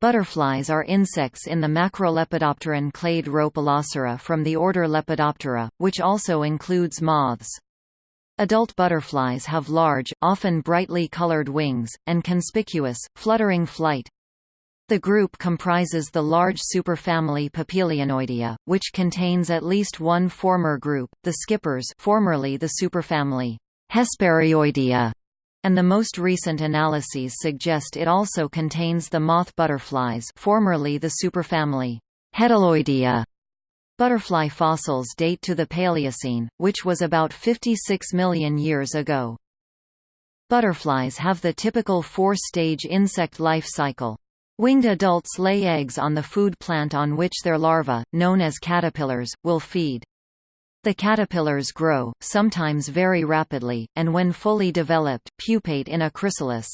Butterflies are insects in the macrolepidopteran clade Rhopalocera from the order Lepidoptera, which also includes moths. Adult butterflies have large, often brightly colored wings, and conspicuous, fluttering flight. The group comprises the large superfamily Papilionoidea, which contains at least one former group, the skippers formerly the superfamily Hesperioidea, and the most recent analyses suggest it also contains the moth butterflies formerly the superfamily Hedyloidea. Butterfly fossils date to the Paleocene, which was about 56 million years ago. Butterflies have the typical four-stage insect life cycle. Winged adults lay eggs on the food plant on which their larvae, known as caterpillars, will feed. The caterpillars grow, sometimes very rapidly, and when fully developed, pupate in a chrysalis.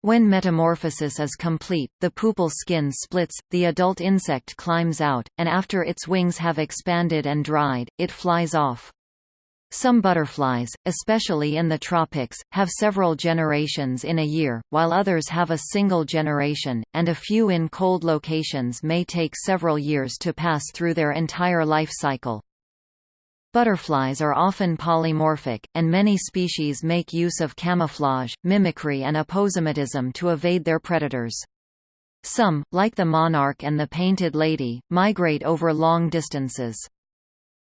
When metamorphosis is complete, the pupal skin splits, the adult insect climbs out, and after its wings have expanded and dried, it flies off. Some butterflies, especially in the tropics, have several generations in a year, while others have a single generation, and a few in cold locations may take several years to pass through their entire life cycle. Butterflies are often polymorphic, and many species make use of camouflage, mimicry and aposematism to evade their predators. Some, like the monarch and the painted lady, migrate over long distances.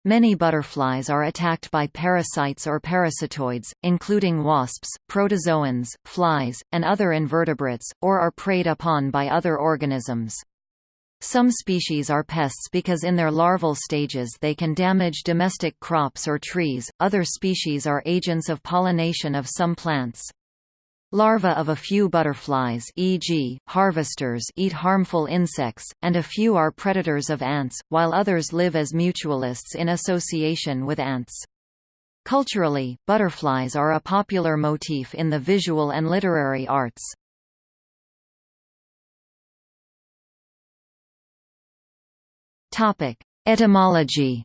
Many butterflies are attacked by parasites or parasitoids, including wasps, protozoans, flies, and other invertebrates, or are preyed upon by other organisms. Some species are pests because in their larval stages they can damage domestic crops or trees, other species are agents of pollination of some plants. Larvae of a few butterflies e.g., harvesters eat harmful insects, and a few are predators of ants, while others live as mutualists in association with ants. Culturally, butterflies are a popular motif in the visual and literary arts. Etymology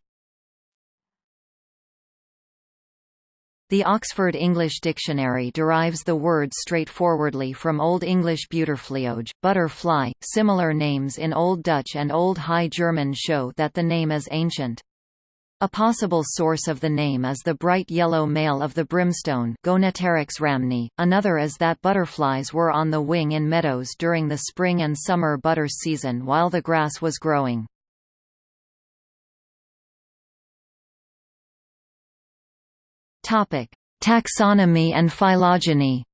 The Oxford English Dictionary derives the word straightforwardly from Old English buttorfleoge, butterfly. Similar names in Old Dutch and Old High German show that the name is ancient. A possible source of the name is the bright yellow male of the brimstone rhamni, another is that butterflies were on the wing in meadows during the spring and summer butter season while the grass was growing. Topic: Taxonomy and phylogeny.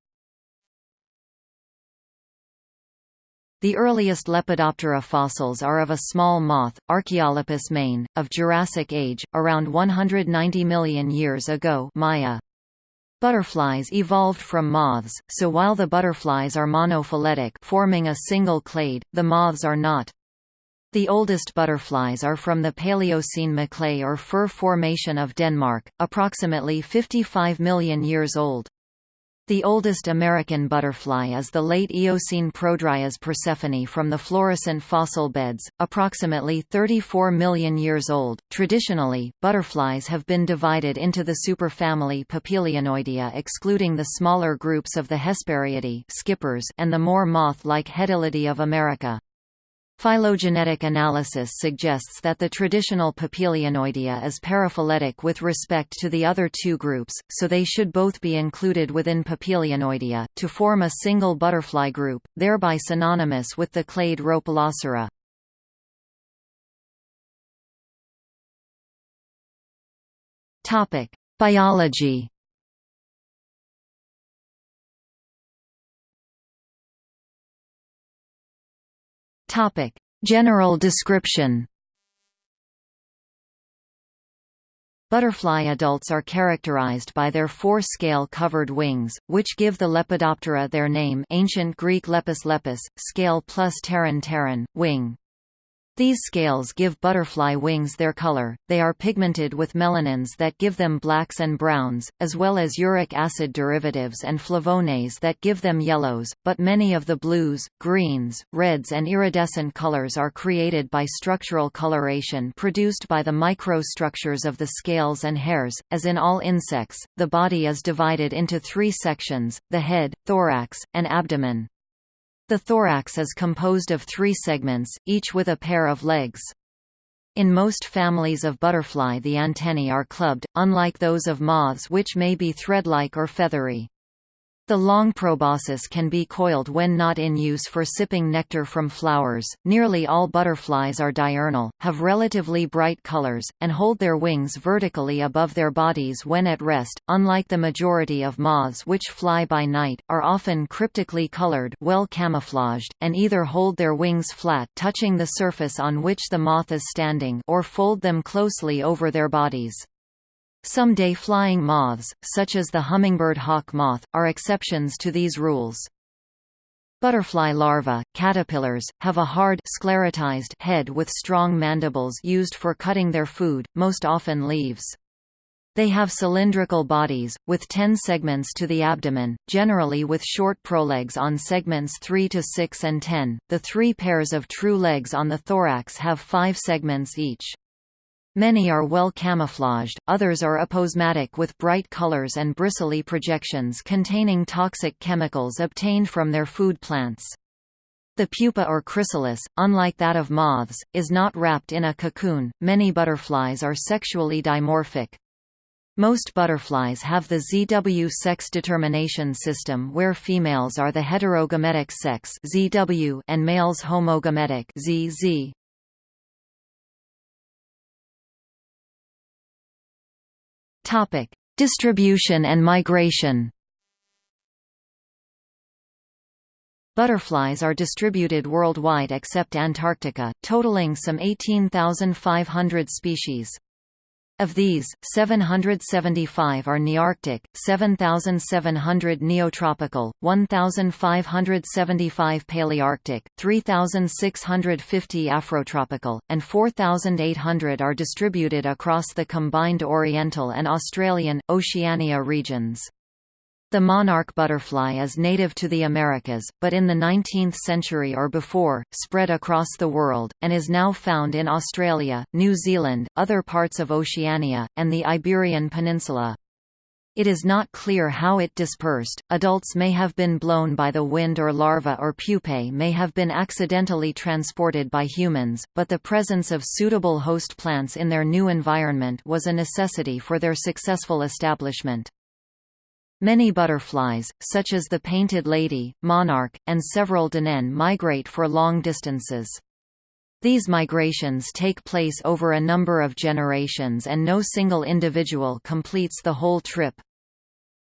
The earliest Lepidoptera fossils are of a small moth, Archaeolepis mane, of Jurassic age, around 190 million years ago Maya. Butterflies evolved from moths, so while the butterflies are monophyletic forming a single clade, the moths are not. The oldest butterflies are from the Paleocene MoClay or Fur formation of Denmark, approximately 55 million years old. The oldest American butterfly is the late Eocene Prodryas persephone from the Florissant fossil beds, approximately 34 million years old. Traditionally, butterflies have been divided into the superfamily Papilionoidea excluding the smaller groups of the Hesperiidae skippers and the more moth-like Hedylidae of America. Phylogenetic analysis suggests that the traditional Papilionoidea is paraphyletic with respect to the other two groups, so they should both be included within Papilionoidea, to form a single butterfly group, thereby synonymous with the clade Rhopalocera. Biology Topic: General description. Butterfly adults are characterized by their four scale-covered wings, which give the Lepidoptera their name ancient Greek lepis lepis, scale plus pteron pteron, wing. These scales give butterfly wings their color, they are pigmented with melanins that give them blacks and browns, as well as uric acid derivatives and flavones that give them yellows, but many of the blues, greens, reds and iridescent colors are created by structural coloration produced by the microstructures of the scales and hairs. As in all insects, the body is divided into three sections, the head, thorax, and abdomen. The thorax is composed of three segments, each with a pair of legs. In most families of butterfly the antennae are clubbed, unlike those of moths which may be thread-like or feathery. The long proboscis can be coiled when not in use for sipping nectar from flowers. Nearly all butterflies are diurnal, have relatively bright colors, and hold their wings vertically above their bodies when at rest. Unlike the majority of moths which fly by night, are often cryptically colored, well camouflaged, and either hold their wings flat, touching the surface on which the moth is standing, or fold them closely over their bodies. Some day-flying moths, such as the hummingbird hawk moth, are exceptions to these rules. Butterfly larvae, caterpillars, have a hard sclerotized head with strong mandibles used for cutting their food, most often leaves. They have cylindrical bodies, with 10 segments to the abdomen, generally with short prolegs on segments 3 to 6 and 10. The three pairs of true legs on the thorax have five segments each. Many are well camouflaged, others are aposematic with bright colors and bristly projections containing toxic chemicals obtained from their food plants. The pupa or chrysalis, unlike that of moths, is not wrapped in a cocoon. Many butterflies are sexually dimorphic. Most butterflies have the ZW sex determination system where females are the heterogametic sex ZW and males homogametic ZZ. Topic: Distribution and migration. Butterflies are distributed worldwide except Antarctica, totaling some 18,500 species. Of these, 775 are Nearctic, 7,700 Neotropical, 1,575 Palearctic, 3,650 Afrotropical, and 4,800 are distributed across the combined Oriental and Australian, Oceania regions. The monarch butterfly is native to the Americas, but in the 19th century or before, spread across the world, and is now found in Australia, New Zealand, other parts of Oceania, and the Iberian Peninsula. It is not clear how it dispersed, adults may have been blown by the wind or larvae or pupae may have been accidentally transported by humans, but the presence of suitable host plants in their new environment was a necessity for their successful establishment. Many butterflies, such as the painted lady, monarch, and several danaine migrate for long distances. These migrations take place over a number of generations and no single individual completes the whole trip.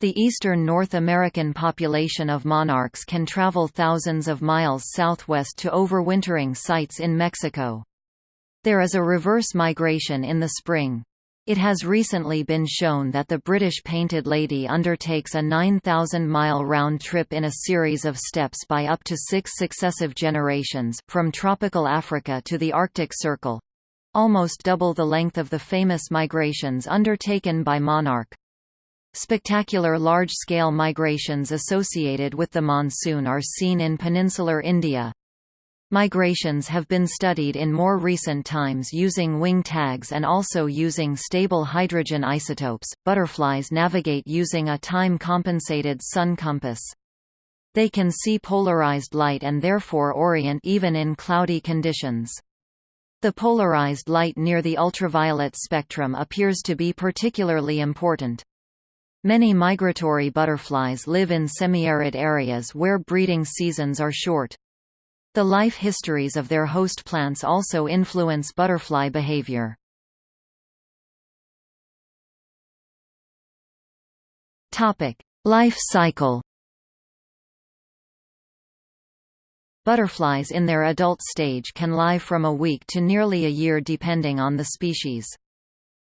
The eastern North American population of monarchs can travel thousands of miles southwest to overwintering sites in Mexico. There is a reverse migration in the spring. It has recently been shown that the British Painted Lady undertakes a 9,000-mile round trip in a series of steps by up to six successive generations, from tropical Africa to the Arctic Circle—almost double the length of the famous migrations undertaken by Monarch. Spectacular large-scale migrations associated with the monsoon are seen in peninsular India, Migrations have been studied in more recent times using wing tags and also using stable hydrogen isotopes. Butterflies navigate using a time compensated sun compass. They can see polarized light and therefore orient even in cloudy conditions. The polarized light near the ultraviolet spectrum appears to be particularly important. Many migratory butterflies live in semi-arid areas where breeding seasons are short. The life histories of their host plants also influence butterfly behavior. Life cycle. Butterflies in their adult stage can live from a week to nearly a year depending on the species.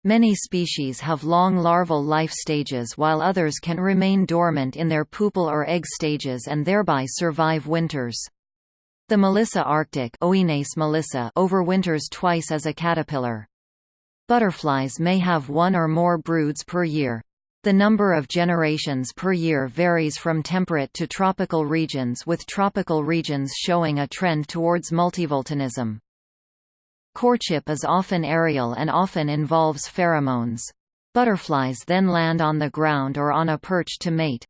Many species have long larval life stages while others can remain dormant in their pupal or egg stages and thereby survive winters. The Melissa arctic melissa overwinters twice as a caterpillar. Butterflies may have one or more broods per year. The number of generations per year varies from temperate to tropical regions with tropical regions showing a trend towards multivoltinism. Courtship is often aerial and often involves pheromones. Butterflies then land on the ground or on a perch to mate.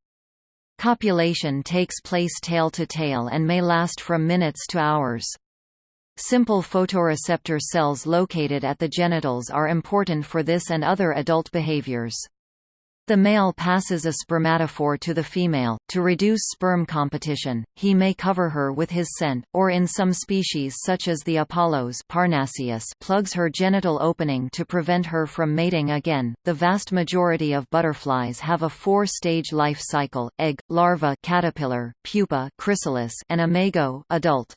Copulation takes place tail to tail and may last from minutes to hours. Simple photoreceptor cells located at the genitals are important for this and other adult behaviors. The male passes a spermatophore to the female. To reduce sperm competition, he may cover her with his scent, or in some species such as the Apollos Parnassius plugs her genital opening to prevent her from mating again. The vast majority of butterflies have a four-stage life cycle: egg, larva, caterpillar, pupa, chrysalis, and imago, adult.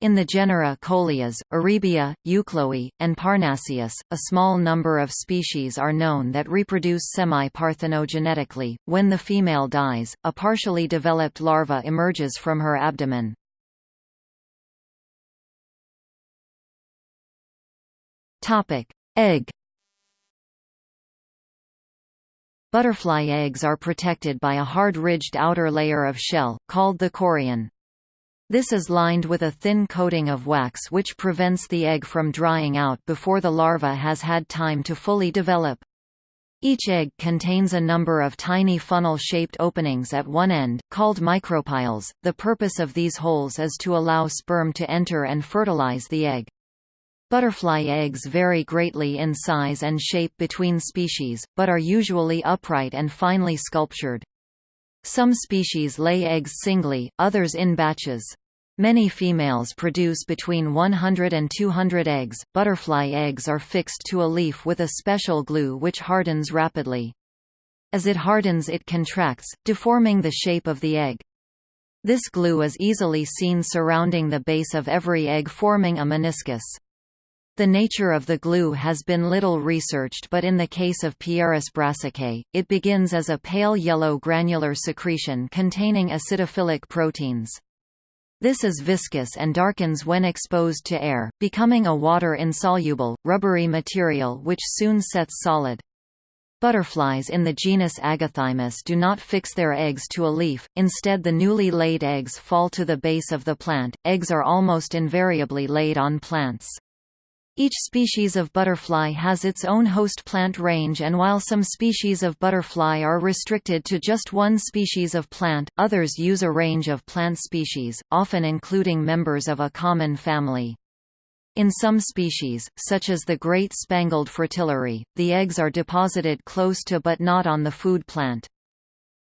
In the genera Colias, Erebia, Euchloe, and Parnassius, a small number of species are known that reproduce semi-parthenogenetically. When the female dies, a partially developed larva emerges from her abdomen. Topic: Egg. Butterfly eggs are protected by a hard-ridged outer layer of shell, called the chorion. This is lined with a thin coating of wax which prevents the egg from drying out before the larva has had time to fully develop. Each egg contains a number of tiny funnel-shaped openings at one end, called micropyles. The purpose of these holes is to allow sperm to enter and fertilize the egg. Butterfly eggs vary greatly in size and shape between species, but are usually upright and finely sculptured. Some species lay eggs singly, others in batches. Many females produce between 100 and 200 eggs. Butterfly eggs are fixed to a leaf with a special glue which hardens rapidly. As it hardens it contracts, deforming the shape of the egg. This glue is easily seen surrounding the base of every egg forming a meniscus. The nature of the glue has been little researched but in the case of Pieris brassicae, it begins as a pale yellow granular secretion containing acidophilic proteins. This is viscous and darkens when exposed to air, becoming a water-insoluble, rubbery material which soon sets solid. Butterflies in the genus Agathymus do not fix their eggs to a leaf, instead the newly laid eggs fall to the base of the plant. Eggs are almost invariably laid on plants. Each species of butterfly has its own host plant range and while some species of butterfly are restricted to just one species of plant, others use a range of plant species, often including members of a common family. In some species, such as the great spangled fritillary, the eggs are deposited close to but not on the food plant.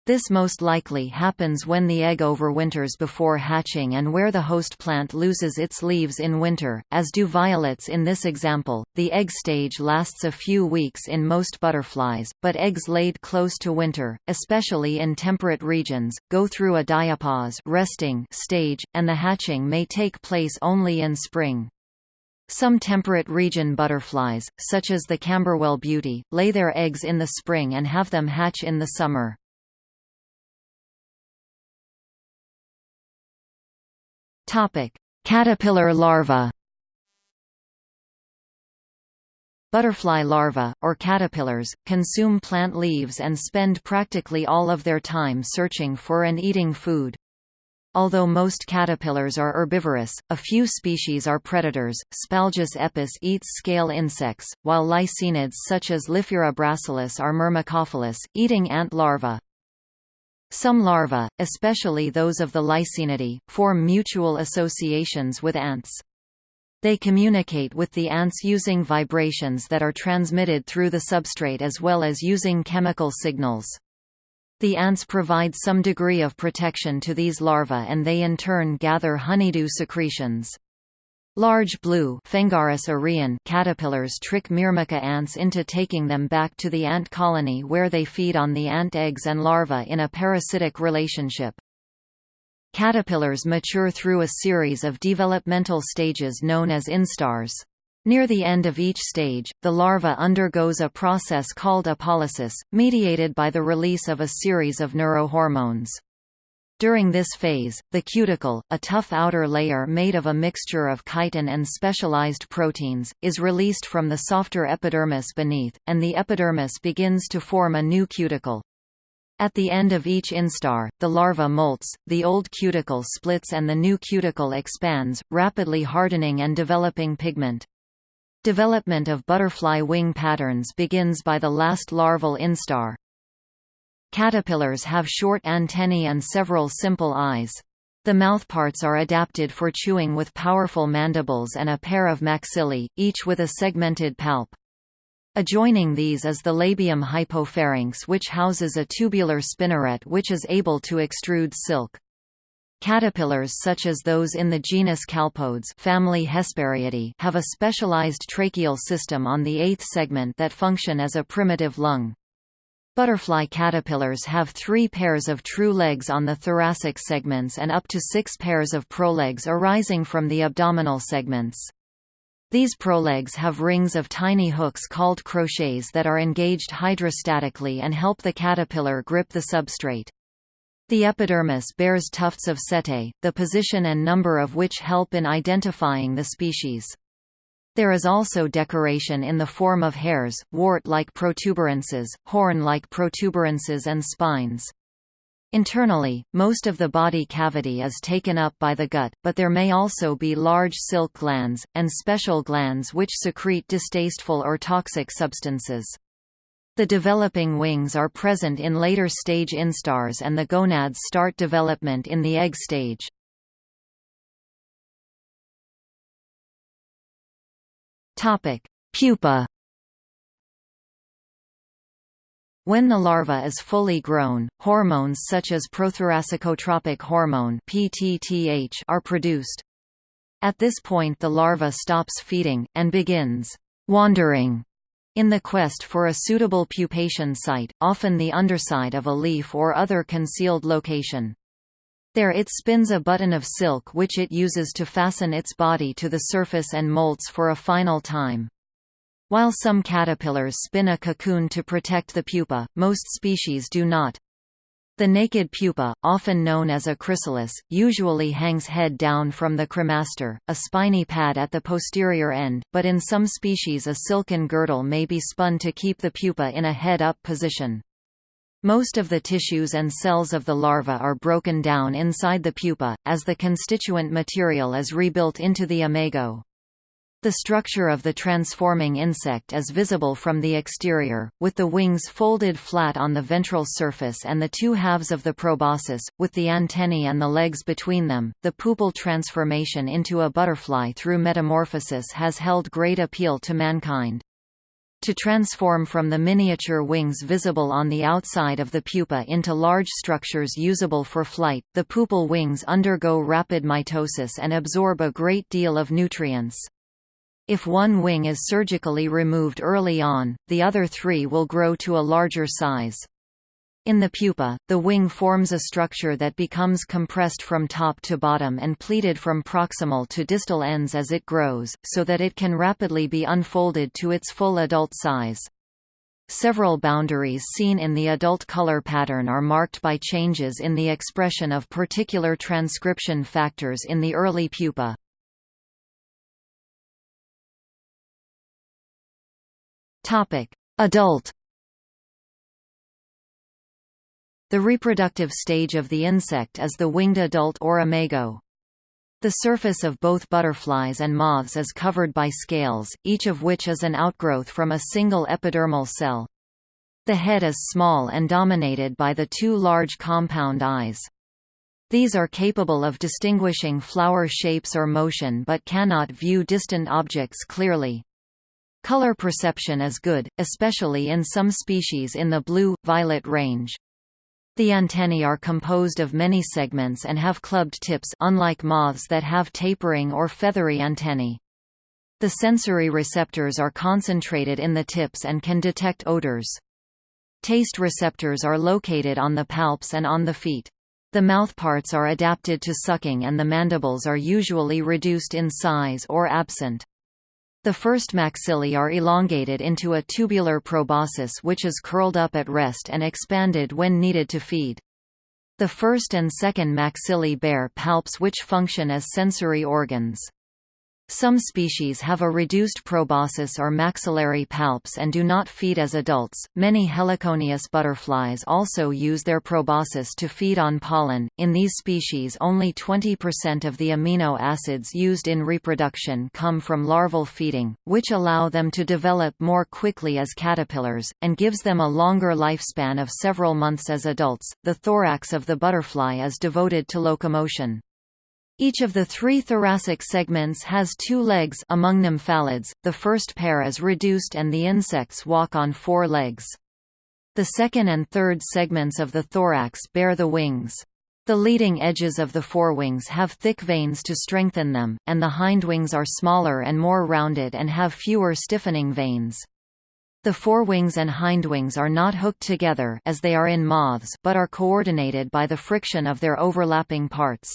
This most likely happens when the egg overwinters before hatching and where the host plant loses its leaves in winter, as do violets in this example. The egg stage lasts a few weeks in most butterflies, but eggs laid close to winter, especially in temperate regions, go through a diapause resting stage, and the hatching may take place only in spring. Some temperate region butterflies, such as the Camberwell beauty, lay their eggs in the spring and have them hatch in the summer. Topic: Caterpillar larva. Butterfly larvae, or caterpillars, consume plant leaves and spend practically all of their time searching for and eating food. Although most caterpillars are herbivorous, a few species are predators. Spalgis epis eats scale insects, while lycaenids such as Liphyra brassolis are myrmecophilous, eating ant larvae. Some larvae, especially those of the Lycaenidae, form mutual associations with ants. They communicate with the ants using vibrations that are transmitted through the substrate as well as using chemical signals. The ants provide some degree of protection to these larvae and they in turn gather honeydew secretions. Large blue caterpillars trick Myrmica ants into taking them back to the ant colony where they feed on the ant eggs and larvae in a parasitic relationship. Caterpillars mature through a series of developmental stages known as instars. Near the end of each stage, the larva undergoes a process called apolysis, mediated by the release of a series of neurohormones. During this phase, the cuticle, a tough outer layer made of a mixture of chitin and specialized proteins, is released from the softer epidermis beneath, and the epidermis begins to form a new cuticle. At the end of each instar, the larva molts, the old cuticle splits and the new cuticle expands, rapidly hardening and developing pigment. Development of butterfly wing patterns begins by the last larval instar. Caterpillars have short antennae and several simple eyes. The mouthparts are adapted for chewing with powerful mandibles and a pair of maxillae, each with a segmented palp. Adjoining these is the labium hypopharynx which houses a tubular spinneret which is able to extrude silk. Caterpillars such as those in the genus Calpodes family Hesperiidae have a specialized tracheal system on the eighth segment that function as a primitive lung. Butterfly caterpillars have three pairs of true legs on the thoracic segments and up to six pairs of prolegs arising from the abdominal segments. These prolegs have rings of tiny hooks called crochets that are engaged hydrostatically and help the caterpillar grip the substrate. The epidermis bears tufts of setae, the position and number of which help in identifying the species. There is also decoration in the form of hairs, wart-like protuberances, horn-like protuberances and spines. Internally, most of the body cavity is taken up by the gut, but there may also be large silk glands, and special glands which secrete distasteful or toxic substances. The developing wings are present in later stage instars and the gonads start development in the egg stage. Pupa When the larva is fully grown, hormones such as prothoracicotropic hormone (PTTH) are produced. At this point the larva stops feeding and begins wandering in the quest for a suitable pupation site, often the underside of a leaf or other concealed location. There it spins a button of silk which it uses to fasten its body to the surface and molts for a final time. While some caterpillars spin a cocoon to protect the pupa, most species do not. The naked pupa, often known as a chrysalis, usually hangs head down from the cremaster, a spiny pad at the posterior end, but in some species a silken girdle may be spun to keep the pupa in a head-up position. Most of the tissues and cells of the larva are broken down inside the pupa, as the constituent material is rebuilt into the imago. The structure of the transforming insect is visible from the exterior, with the wings folded flat on the ventral surface and the two halves of the proboscis, with the antennae and the legs between them. The pupal transformation into a butterfly through metamorphosis has held great appeal to mankind. To transform from the miniature wings visible on the outside of the pupa into large structures usable for flight, the pupal wings undergo rapid mitosis and absorb a great deal of nutrients. If one wing is surgically removed early on, the other three will grow to a larger size. In the pupa, the wing forms a structure that becomes compressed from top to bottom and pleated from proximal to distal ends as it grows, so that it can rapidly be unfolded to its full adult size. Several boundaries seen in the adult color pattern are marked by changes in the expression of particular transcription factors in the early pupa. Adult. The reproductive stage of the insect is the winged adult or imago. The surface of both butterflies and moths is covered by scales, each of which is an outgrowth from a single epidermal cell. The head is small and dominated by the two large compound eyes. These are capable of distinguishing flower shapes or motion but cannot view distant objects clearly. Color perception is good, especially in some species in the blue-violet range. The antennae are composed of many segments and have clubbed tips unlike moths that have tapering or feathery antennae. The sensory receptors are concentrated in the tips and can detect odors. Taste receptors are located on the palps and on the feet. The mouthparts are adapted to sucking and the mandibles are usually reduced in size or absent. The first maxillae are elongated into a tubular proboscis which is curled up at rest and expanded when needed to feed. The first and second maxillae bear palps which function as sensory organs. Some species have a reduced proboscis or maxillary palps and do not feed as adults. Many heliconius butterflies also use their proboscis to feed on pollen. In these species, only 20% of the amino acids used in reproduction come from larval feeding, which allow them to develop more quickly as caterpillars, and gives them a longer lifespan of several months as adults. The thorax of the butterfly is devoted to locomotion. Each of the three thoracic segments has two legs among nymphalids, the first pair is reduced and the insects walk on four legs. The second and third segments of the thorax bear the wings. The leading edges of the forewings have thick veins to strengthen them, and the hindwings are smaller and more rounded and have fewer stiffening veins. The forewings and hindwings are not hooked together as they are in moths but are coordinated by the friction of their overlapping parts.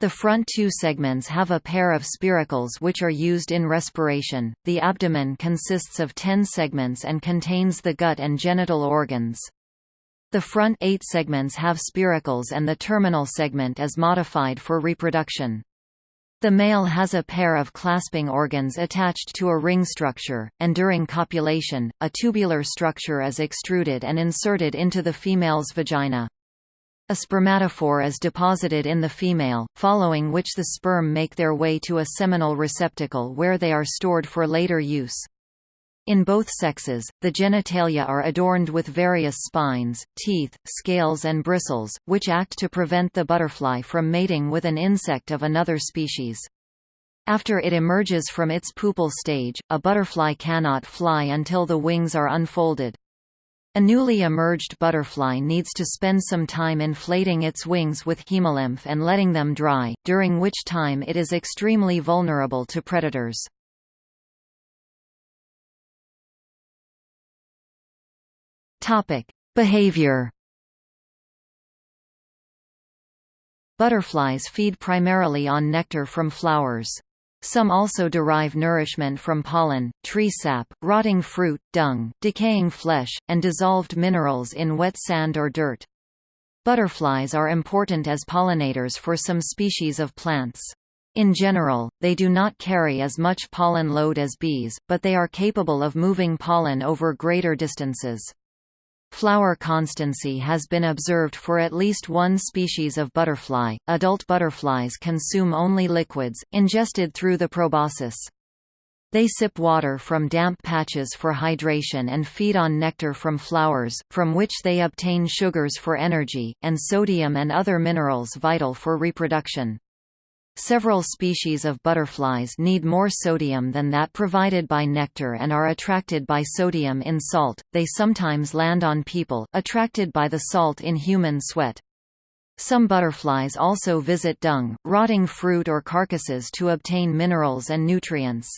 The front two segments have a pair of spiracles which are used in respiration. The abdomen consists of 10 segments and contains the gut and genital organs. The front eight segments have spiracles and the terminal segment is modified for reproduction. The male has a pair of clasping organs attached to a ring structure, and during copulation, a tubular structure is extruded and inserted into the female's vagina. A spermatophore is deposited in the female, following which the sperm make their way to a seminal receptacle where they are stored for later use. In both sexes, the genitalia are adorned with various spines, teeth, scales and bristles, which act to prevent the butterfly from mating with an insect of another species. After it emerges from its pupal stage, a butterfly cannot fly until the wings are unfolded. A newly emerged butterfly needs to spend some time inflating its wings with hemolymph and letting them dry, during which time it is extremely vulnerable to predators. Behavior Butterflies feed primarily on nectar from flowers. Some also derive nourishment from pollen, tree sap, rotting fruit, dung, decaying flesh, and dissolved minerals in wet sand or dirt. Butterflies are important as pollinators for some species of plants. In general, they do not carry as much pollen load as bees, but they are capable of moving pollen over greater distances. Flower constancy has been observed for at least one species of butterfly. Adult butterflies consume only liquids, ingested through the proboscis. They sip water from damp patches for hydration and feed on nectar from flowers, from which they obtain sugars for energy, and sodium and other minerals vital for reproduction. Several species of butterflies need more sodium than that provided by nectar and are attracted by sodium in salt. They sometimes land on people, attracted by the salt in human sweat. Some butterflies also visit dung, rotting fruit or carcasses to obtain minerals and nutrients.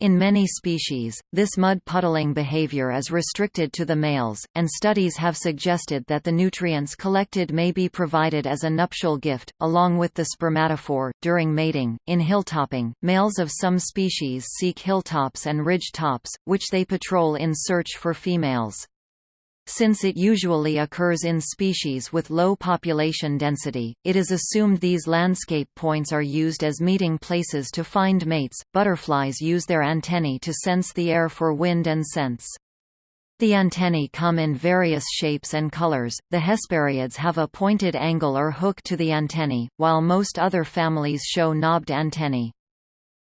In many species, this mud puddling behavior is restricted to the males, and studies have suggested that the nutrients collected may be provided as a nuptial gift, along with the spermatophore, during mating. In hilltopping, males of some species seek hilltops and ridge tops, which they patrol in search for females. Since it usually occurs in species with low population density, it is assumed these landscape points are used as meeting places to find mates. Butterflies use their antennae to sense the air for wind and scents. The antennae come in various shapes and colors. The Hesperiids have a pointed angle or hook to the antennae, while most other families show knobbed antennae.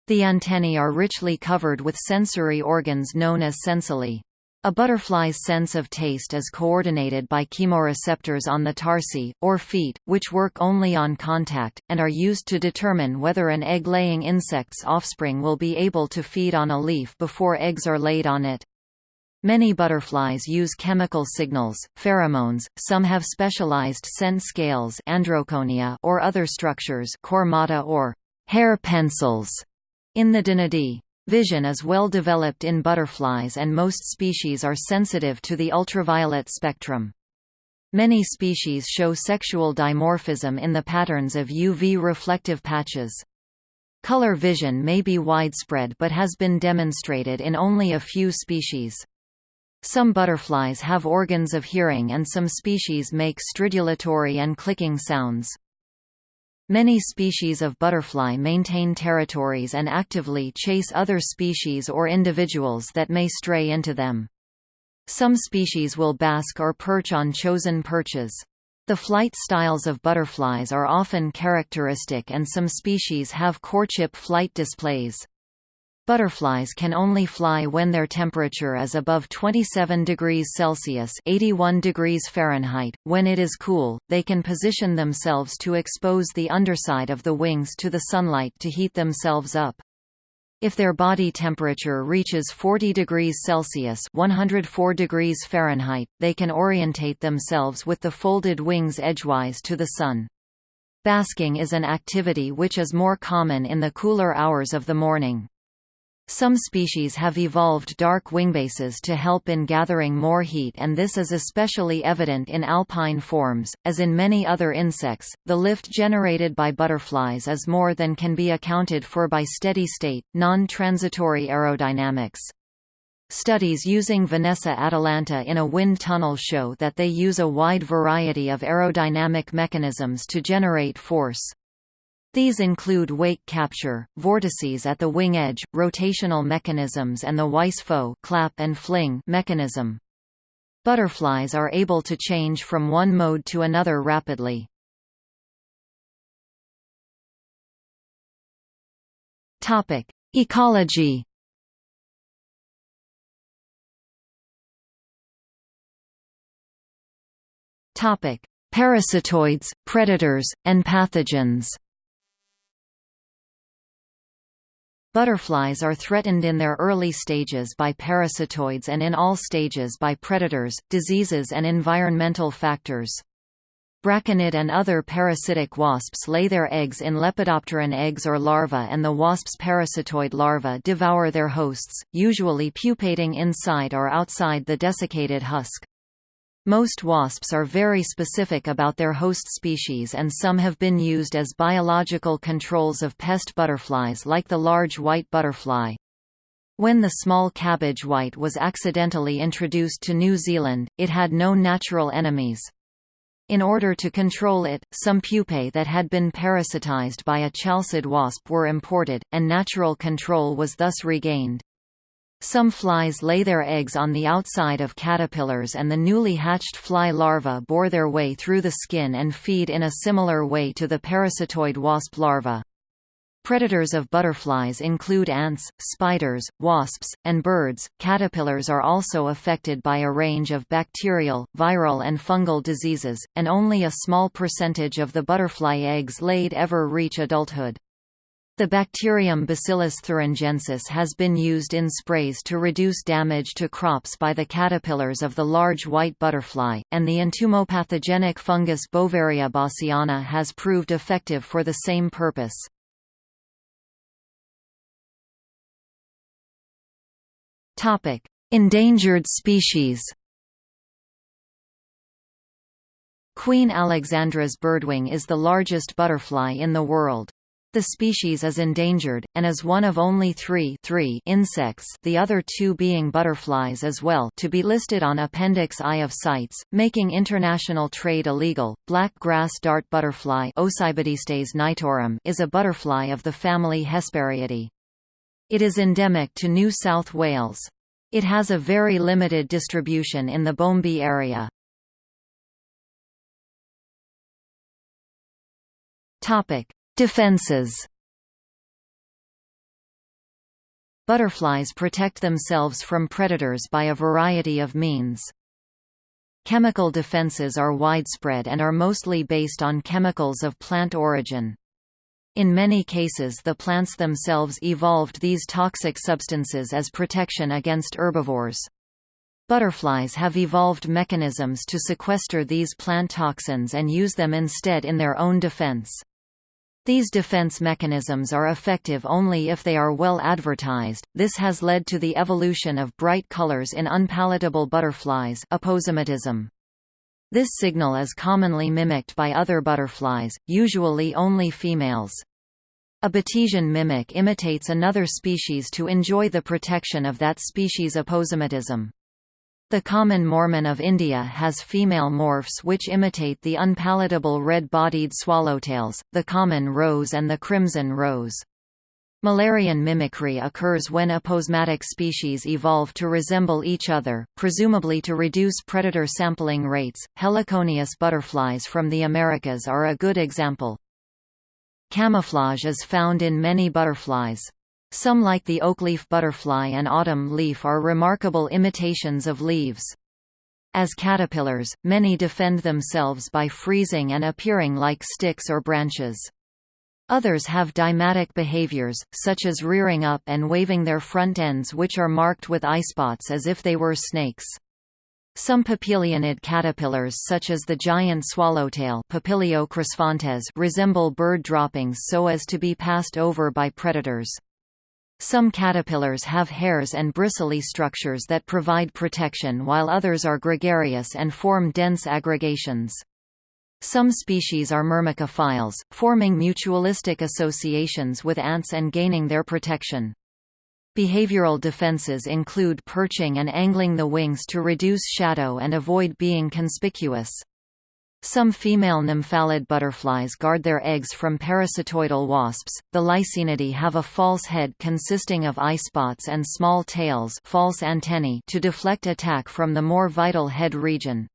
The antennae are richly covered with sensory organs known as sensillae. A butterfly's sense of taste is coordinated by chemoreceptors on the tarsi, or feet, which work only on contact, and are used to determine whether an egg-laying insect's offspring will be able to feed on a leaf before eggs are laid on it. Many butterflies use chemical signals, pheromones, some have specialized scent scales androconia or other structures coremata or hair pencils in the Danaidae. Vision is well developed in butterflies and most species are sensitive to the ultraviolet spectrum. Many species show sexual dimorphism in the patterns of UV reflective patches. Color vision may be widespread but has been demonstrated in only a few species. Some butterflies have organs of hearing and some species make stridulatory and clicking sounds. Many species of butterfly maintain territories and actively chase other species or individuals that may stray into them. Some species will bask or perch on chosen perches. The flight styles of butterflies are often characteristic and some species have courtship flight displays. Butterflies can only fly when their temperature is above 27 degrees Celsius 81 degrees Fahrenheit. When it is cool, they can position themselves to expose the underside of the wings to the sunlight to heat themselves up. If their body temperature reaches 40 degrees Celsius 104 degrees Fahrenheit, they can orientate themselves with the folded wings edgewise to the sun. Basking is an activity which is more common in the cooler hours of the morning. Some species have evolved dark wingbases to help in gathering more heat and this is especially evident in alpine forms. As in many other insects, the lift generated by butterflies is more than can be accounted for by steady-state, non-transitory aerodynamics. Studies using Vanessa atalanta in a wind tunnel show that they use a wide variety of aerodynamic mechanisms to generate force. These include wake capture, vortices at the wing edge, rotational mechanisms and the Weis-Fogh clap and fling mechanism. Butterflies are able to change from one mode to another rapidly. Topic: Ecology. Topic: Parasitoids, predators, and pathogens. Butterflies are threatened in their early stages by parasitoids and in all stages by predators, diseases and environmental factors. Braconid and other parasitic wasps lay their eggs in Lepidopteran eggs or larvae and the wasp's parasitoid larvae devour their hosts, usually pupating inside or outside the desiccated husk. Most wasps are very specific about their host species and some have been used as biological controls of pest butterflies like the large white butterfly. When the small cabbage white was accidentally introduced to New Zealand, it had no natural enemies. In order to control it, some pupae that had been parasitized by a chalcid wasp were imported, and natural control was thus regained. Some flies lay their eggs on the outside of caterpillars and the newly hatched fly larvae bore their way through the skin and feed in a similar way to the parasitoid wasp larva. Predators of butterflies include ants, spiders, wasps, and birds. Caterpillars are also affected by a range of bacterial, viral, and fungal diseases, and only a small percentage of the butterfly eggs laid ever reach adulthood. The bacterium Bacillus thuringiensis has been used in sprays to reduce damage to crops by the caterpillars of the large white butterfly, and the entomopathogenic fungus Beauveria bassiana has proved effective for the same purpose. Endangered species Queen Alexandra's birdwing is the largest butterfly in the world. The species is endangered, and is one of only three, three insects the other two being butterflies as well to be listed on Appendix I of CITES, making international trade illegal. Black grass dart butterfly knightorum is a butterfly of the family Hesperiidae. It is endemic to New South Wales. It has a very limited distribution in the Bombi area. Topic: Defenses Butterflies protect themselves from predators by a variety of means. Chemical defenses are widespread and are mostly based on chemicals of plant origin. In many cases the plants themselves evolved these toxic substances as protection against herbivores. Butterflies have evolved mechanisms to sequester these plant toxins and use them instead in their own defense. These defense mechanisms are effective only if they are well advertised. This has led to the evolution of bright colors in unpalatable butterflies aposematism. This signal is commonly mimicked by other butterflies, usually only females. A Batesian mimic imitates another species to enjoy the protection of that species' aposematism. The common Mormon of India has female morphs which imitate the unpalatable red-bodied swallowtails, the common rose and the crimson rose. Müllerian mimicry occurs when aposematic species evolve to resemble each other, presumably to reduce predator sampling rates. Heliconius butterflies from the Americas are a good example. Camouflage is found in many butterflies. Some like the oakleaf butterfly and autumn leaf are remarkable imitations of leaves. As caterpillars, many defend themselves by freezing and appearing like sticks or branches. Others have deimatic behaviors, such as rearing up and waving their front ends which are marked with eyespots as if they were snakes. Some papilionid caterpillars such as the giant swallowtail Papilio resemble bird droppings so as to be passed over by predators. Some caterpillars have hairs and bristly structures that provide protection while others are gregarious and form dense aggregations. Some species are myrmecophiles, forming mutualistic associations with ants and gaining their protection. Behavioral defenses include perching and angling the wings to reduce shadow and avoid being conspicuous. Some female nymphalid butterflies guard their eggs from parasitoidal wasps. The Lycaenidae have a false head consisting of eye spots and small tails false antennae to deflect attack from the more vital head region.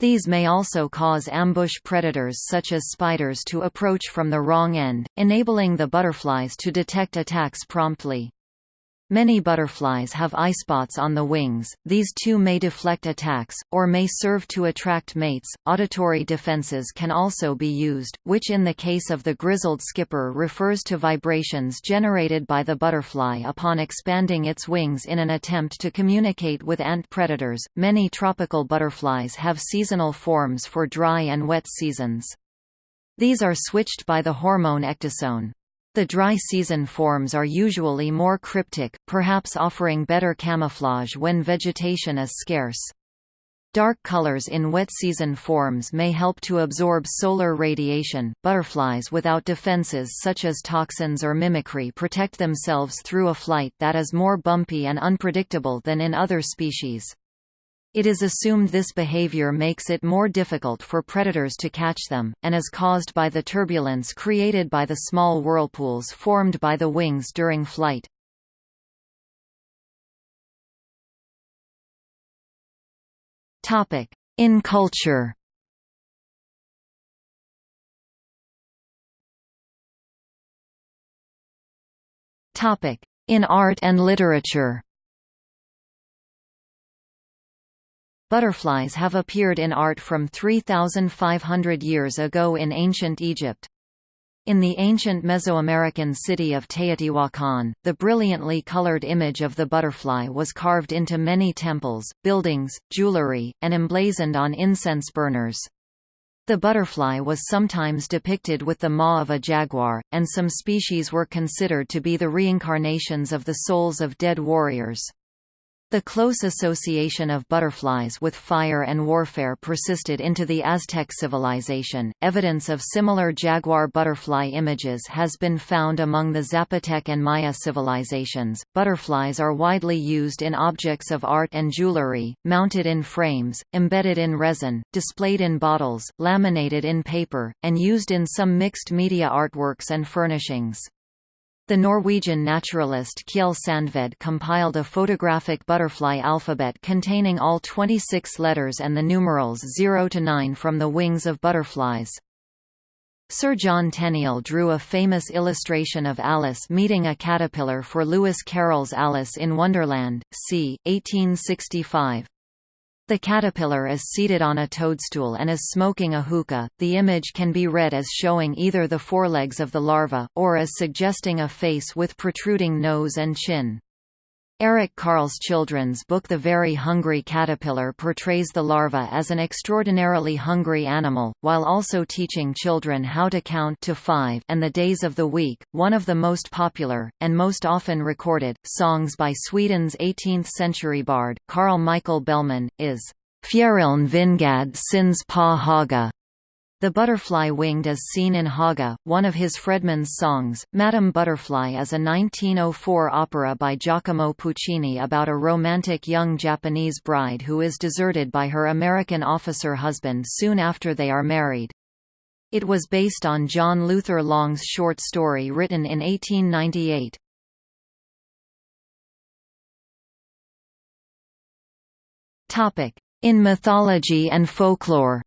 These may also cause ambush predators such as spiders to approach from the wrong end, enabling the butterflies to detect attacks promptly. Many butterflies have eyespots on the wings, these too may deflect attacks, or may serve to attract mates. Auditory defenses can also be used, which in the case of the grizzled skipper refers to vibrations generated by the butterfly upon expanding its wings in an attempt to communicate with ant predators. Many tropical butterflies have seasonal forms for dry and wet seasons. These are switched by the hormone ecdysone. The dry season forms are usually more cryptic, perhaps offering better camouflage when vegetation is scarce. Dark colors in wet season forms may help to absorb solar radiation. Butterflies without defenses such as toxins or mimicry protect themselves through a flight that is more bumpy and unpredictable than in other species. It is assumed this behavior makes it more difficult for predators to catch them, and is caused by the turbulence created by the small whirlpools formed by the wings during flight. In culture In art and literature Butterflies have appeared in art from 3,500 years ago in ancient Egypt. In the ancient Mesoamerican city of Teotihuacan, the brilliantly colored image of the butterfly was carved into many temples, buildings, jewelry, and emblazoned on incense burners. The butterfly was sometimes depicted with the maw of a jaguar, and some species were considered to be the reincarnations of the souls of dead warriors. The close association of butterflies with fire and warfare persisted into the Aztec civilization. Evidence of similar jaguar butterfly images has been found among the Zapotec and Maya civilizations. Butterflies are widely used in objects of art and jewelry, mounted in frames, embedded in resin, displayed in bottles, laminated in paper, and used in some mixed media artworks and furnishings. The Norwegian naturalist Kjell Sandved compiled a photographic butterfly alphabet containing all 26 letters and the numerals 0 to 9 from the wings of butterflies. Sir John Tenniel drew a famous illustration of Alice meeting a caterpillar for Lewis Carroll's Alice in Wonderland, c. 1865. The caterpillar is seated on a toadstool and is smoking a hookah. The image can be read as showing either the forelegs of the larva, or as suggesting a face with protruding nose and chin. Eric Carle's children's book The Very Hungry Caterpillar portrays the larva as an extraordinarily hungry animal, while also teaching children how to count to five and the days of the week. One of the most popular, and most often recorded, songs by Sweden's 18th-century bard, Carl Michael Bellman, is Fjäriln vingad syns på Haga, The butterfly winged is seen in Haga, one of his Fredman's songs. Madame Butterfly is a 1904 opera by Giacomo Puccini about a romantic young Japanese bride who is deserted by her American officer husband soon after they are married. It was based on John Luther Long's short story written in 1898. In mythology and folklore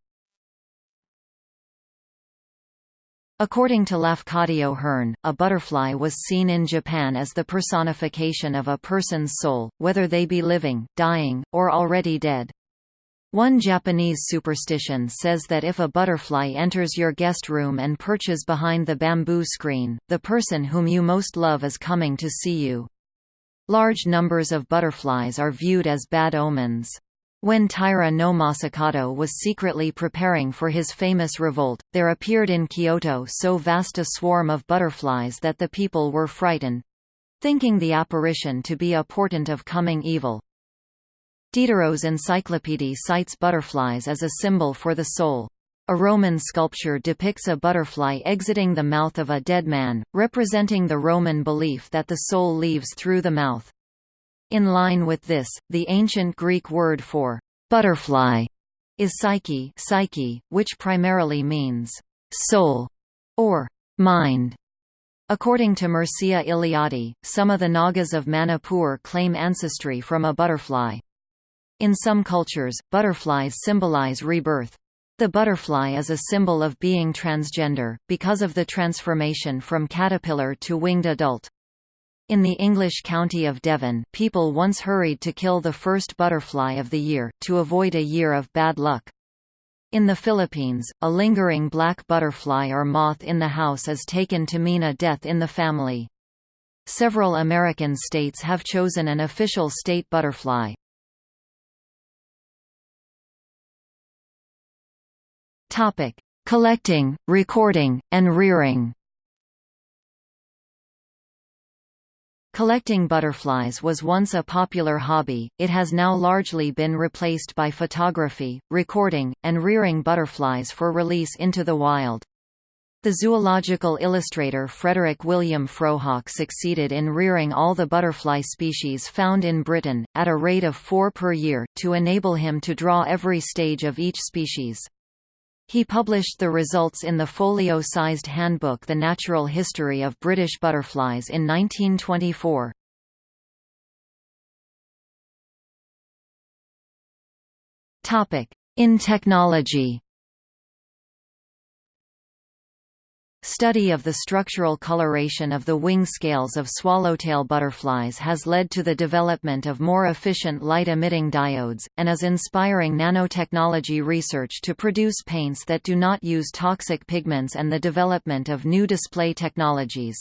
According to Lafcadio Hearn, a butterfly was seen in Japan as the personification of a person's soul, whether they be living, dying, or already dead. One Japanese superstition says that if a butterfly enters your guest room and perches behind the bamboo screen, the person whom you most love is coming to see you. Large numbers of butterflies are viewed as bad omens. When Taira no Masakado was secretly preparing for his famous revolt, there appeared in Kyoto so vast a swarm of butterflies that the people were frightened—thinking the apparition to be a portent of coming evil. Diderot's Encyclopédie cites butterflies as a symbol for the soul. A Roman sculpture depicts a butterfly exiting the mouth of a dead man, representing the Roman belief that the soul leaves through the mouth. In line with this, the ancient Greek word for butterfly is psyche, psyche which primarily means soul or mind. According to Mircea Eliade, some of the Nagas of Manipur claim ancestry from a butterfly. In some cultures, butterflies symbolize rebirth. The butterfly is a symbol of being transgender, because of the transformation from caterpillar to winged adult. In the English county of Devon, people once hurried to kill the first butterfly of the year, to avoid a year of bad luck. In the Philippines, a lingering black butterfly or moth in the house is taken to mean a death in the family. Several American states have chosen an official state butterfly. Collecting, recording, and rearing Collecting butterflies was once a popular hobby, it has now largely been replaced by photography, recording, and rearing butterflies for release into the wild. The zoological illustrator Frederick William Frohawk succeeded in rearing all the butterfly species found in Britain, at a rate of four per year, to enable him to draw every stage of each species. He published the results in the folio-sized handbook The Natural History of British Butterflies in 1924. In technology Study of the structural coloration of the wing scales of swallowtail butterflies has led to the development of more efficient light-emitting diodes, and is inspiring nanotechnology research to produce paints that do not use toxic pigments and the development of new display technologies.